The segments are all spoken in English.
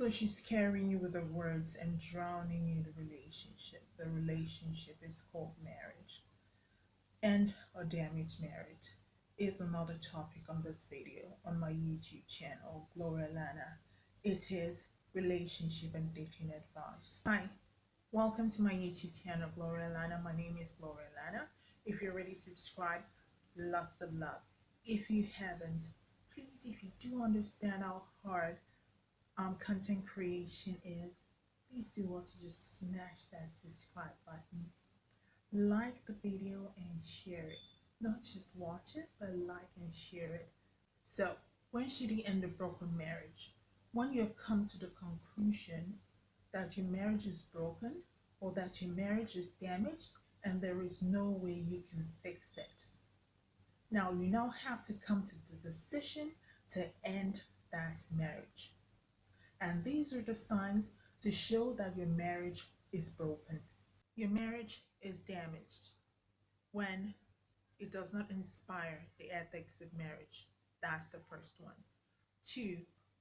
So she's carrying you with her words and drowning you in the relationship. The relationship is called marriage. And oh, a damaged marriage is another topic on this video on my YouTube channel, Gloria Lana. It is relationship and dating advice. Hi, welcome to my YouTube channel, Gloria Lana. My name is Gloria Lana. If you're already subscribed, lots of love. If you haven't, please, if you do understand how hard um, content creation is, please do want to just smash that subscribe button. Like the video and share it. Not just watch it, but like and share it. So, when should you end a broken marriage? When you have come to the conclusion that your marriage is broken or that your marriage is damaged and there is no way you can fix it. Now, you now have to come to the decision to end that marriage. And these are the signs to show that your marriage is broken. Your marriage is damaged when it does not inspire the ethics of marriage. That's the first one. Two,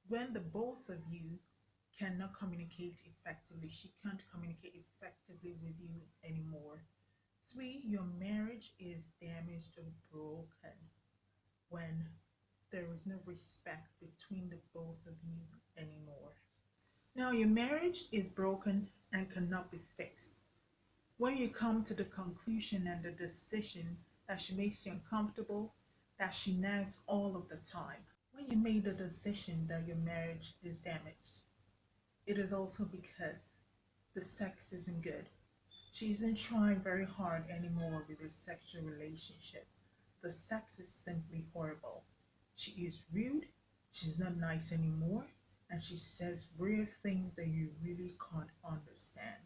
when the both of you cannot communicate effectively, she can't communicate effectively with you anymore. Three, your marriage is damaged or broken when there is no respect between the both of you anymore. Now, your marriage is broken and cannot be fixed. When you come to the conclusion and the decision that she makes you uncomfortable, that she nags all of the time, when you made the decision that your marriage is damaged, it is also because the sex isn't good. She isn't trying very hard anymore with this sexual relationship. The sex is simply horrible. She is rude, she's not nice anymore, and she says weird things that you really can't understand.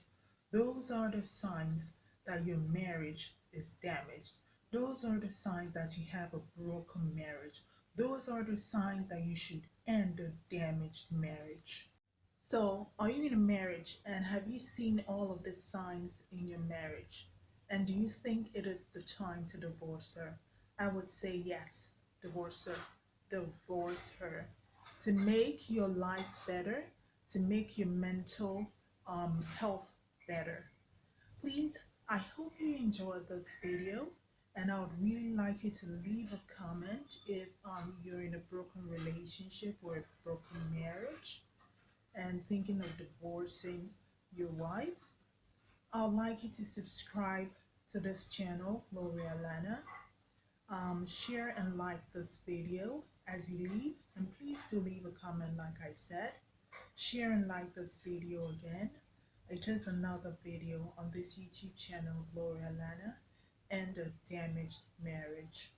Those are the signs that your marriage is damaged. Those are the signs that you have a broken marriage. Those are the signs that you should end a damaged marriage. So, are you in a marriage and have you seen all of these signs in your marriage? And do you think it is the time to divorce her? I would say yes, divorce her divorce her to make your life better, to make your mental um, health better. Please, I hope you enjoyed this video and I would really like you to leave a comment if um, you're in a broken relationship or a broken marriage and thinking of divorcing your wife. I'd like you to subscribe to this channel, Gloria Lana. Um, share and like this video as you leave and please do leave a comment like I said. Share and like this video again. It is another video on this YouTube channel Gloria Lana and a damaged marriage